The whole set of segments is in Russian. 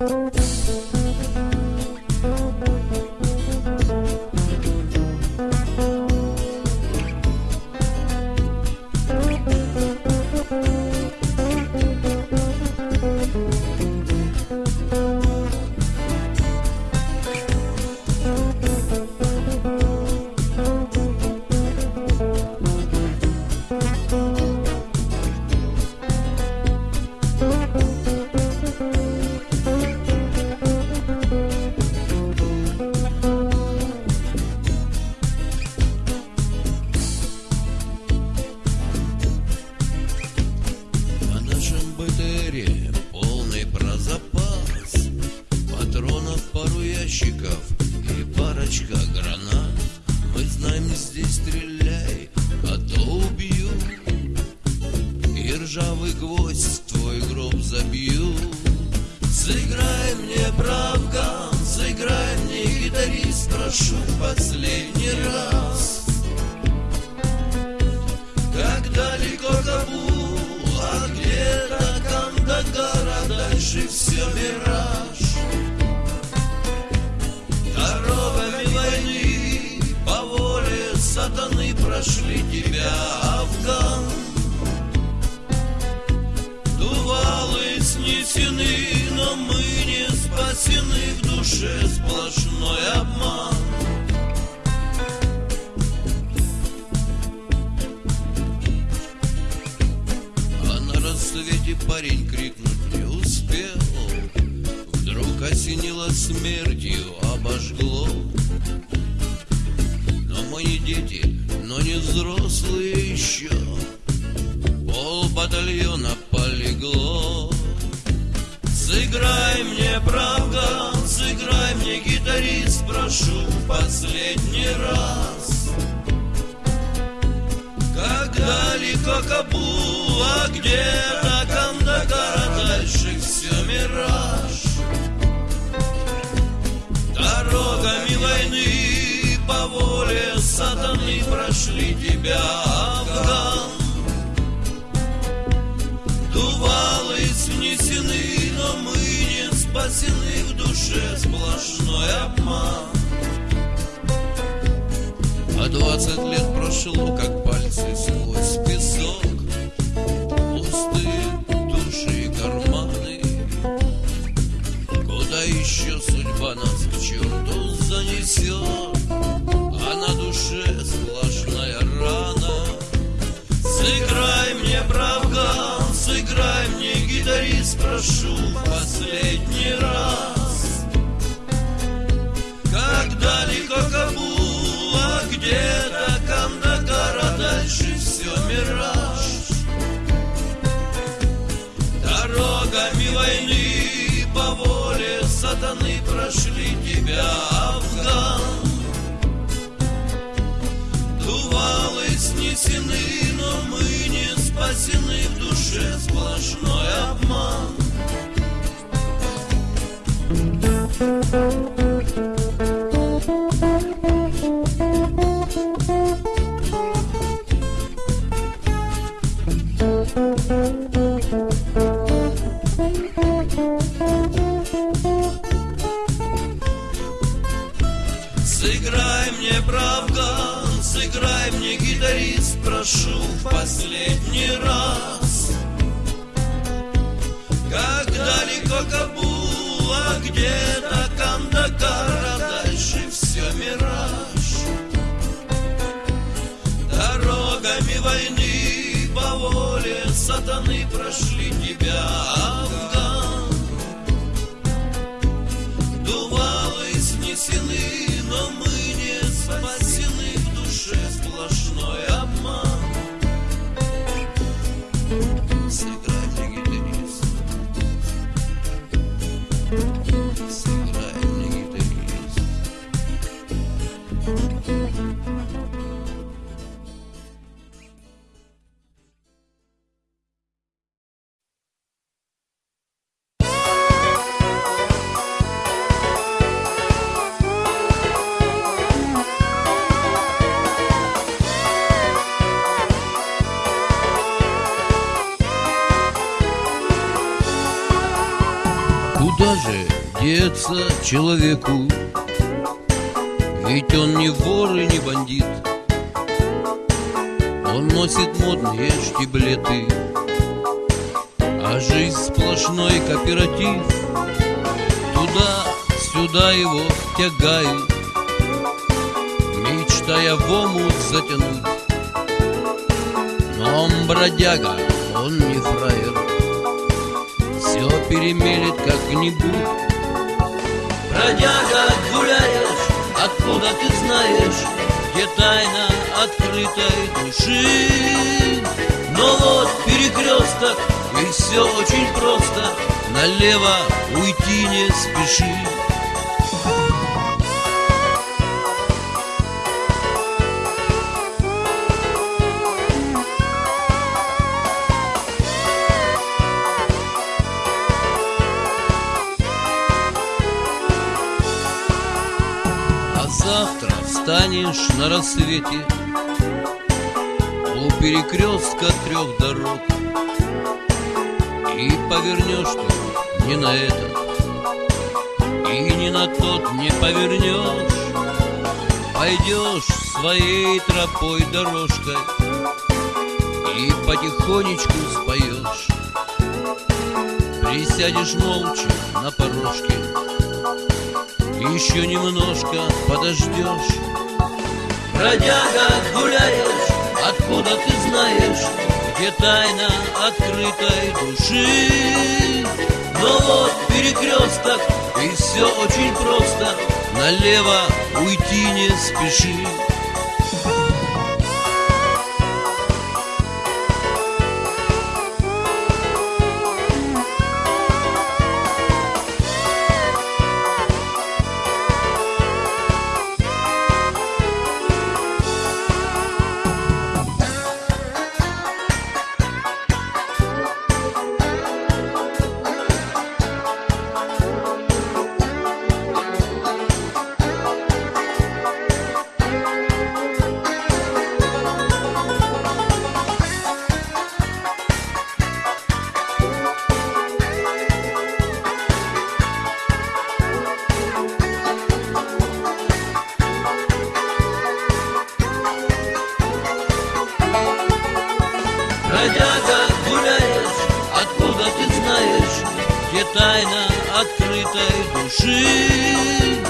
На пару ящиков и парочка гранат. Мы знаем, здесь стреляй, а то убью. И ржавый гвоздь твой гроб забью. Сыграй мне правкам, сыграй мне гитарист Прошу последний раз душе сплошной обман. А на рассвете парень крикнуть не успел. Вдруг осенило смертью, обожгло. Но мы не дети, но не взрослые еще. Пол батальона полегло. Сыграй мне, гитарист, прошу последний раз как далеко Кабул, а где-то Кандагар, а дальше все мираж. Дорогами войны по воле сатаны прошли тебя, Афган. Дувалы снесены, но мы не спасены, душе сплошной обман. А двадцать лет прошло, как пальцы сквозь песок Пустые души и карманы. Куда еще судьба нас к черту занесет? А на душе сплошная рана. Сыграй мне, правда, сыграй мне, гитарист, прошу последний раз далеко Кабул, а где-то Кандагар, дальше все мираж. Дорогами войны по воле сатаны прошли тебя, Афган. Дувалы снесены, но мы не спасены, в душе сплошной обман. Сыграй далеко Кабул, а где-то Кандагар, а дальше все мираж. Дорогами войны по воле сатаны прошли деться человеку? Ведь он не вор и не бандит. Он носит модные штиблеты. А жизнь сплошной кооператив. Туда-сюда его тягает Мечтая в омут затянуть. Но он бродяга, он не фраер. Все перемелет как-нибудь Бродяга гуляешь, откуда ты знаешь Где тайна открытой души. Но вот перекресток, и все очень просто Налево уйти не спеши завтра встанешь на рассвете У перекрестка трех дорог И повернешь ты не на этот И не на тот не повернешь. Пойдешь своей тропой дорожкой И потихонечку споешь. Присядешь молча на порожке еще немножко подождешь. Бродяга гуляешь, откуда ты знаешь Где тайна открытой души? Но вот перекресток, и все очень просто. Налево уйти не спеши Бродяга гуляешь, откуда ты знаешь? Где тайна открытой души?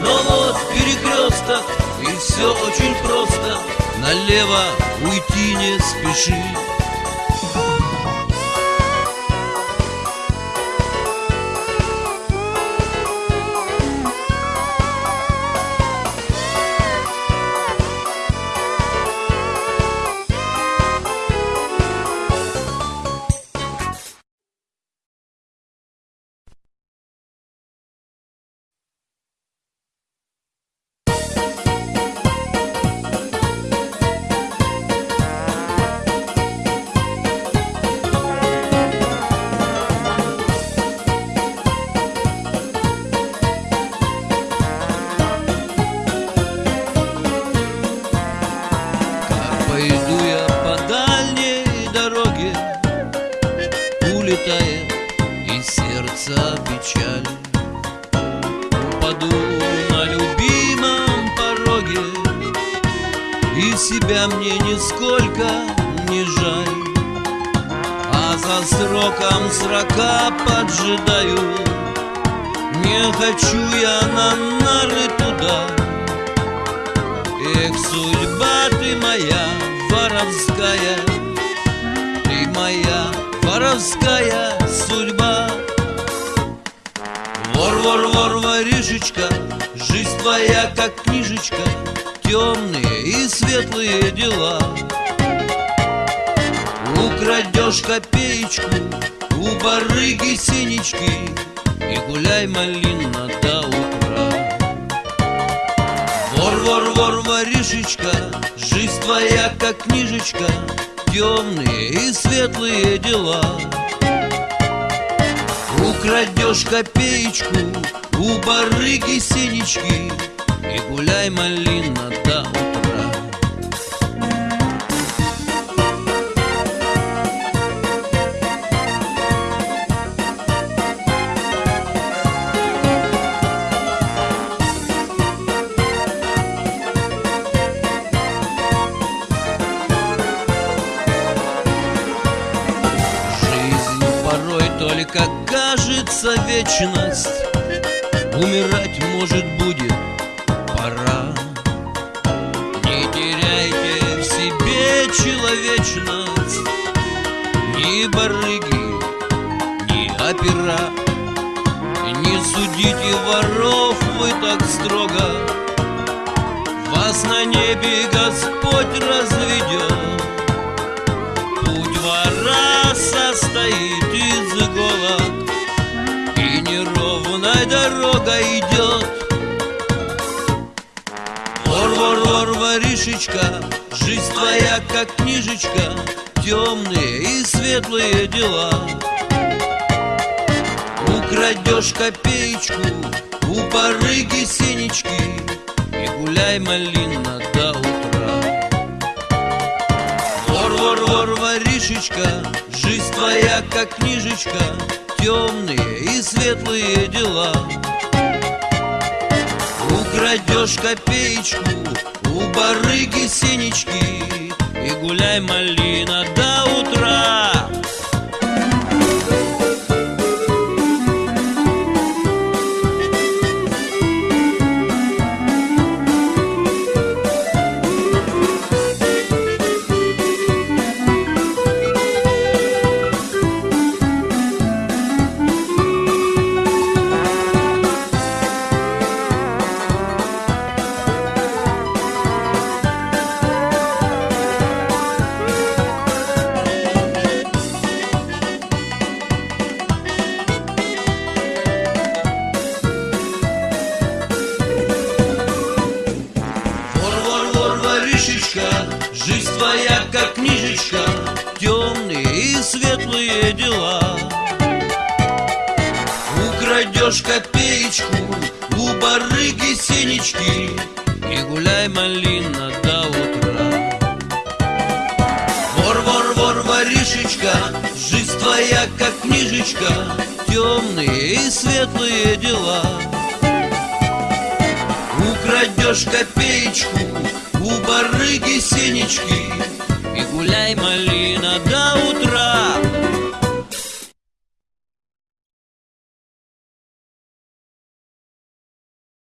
Но вот перекресток, и все очень просто. Налево уйти не спеши И себя мне нисколько не жаль. А за сроком срока поджидаю. Не хочу я на нары туда. Эх, судьба ты моя воровская Ты моя воровская судьба. Вор, вор, вор, воришечка Жизнь твоя, как книжечка Темные и светлые дела Украдешь копеечку У барыги синички И гуляй, малина, до утра Вор, вор, вор, воришечка, жизнь твоя как книжечка, темные и светлые дела. Украдешь копеечку у барыги синички и гуляй, малина, до утра. Жизнь порой только кажется вечность. Себе человечность Ни барыги, ни опера. Не судите воров вы так строго. Вас на небе Господь разведет воришечка Жизнь твоя как книжечка Темные и светлые дела. Украдешь копеечку У барыги синички И гуляй, малина, до утра. Вор, вор, вор, воришечка Жизнь твоя как книжечка Темные и светлые дела. Украдешь копеечку У барыги синички И гуляй, малина, до утра дела. Украдешь копеечку у барыги синички и гуляй, малина, до утра. Вор, вор, вор, воришечка, жизнь твоя как книжечка, темные и светлые дела. Украдешь копеечку у барыги синички И гуляй, малина, до утра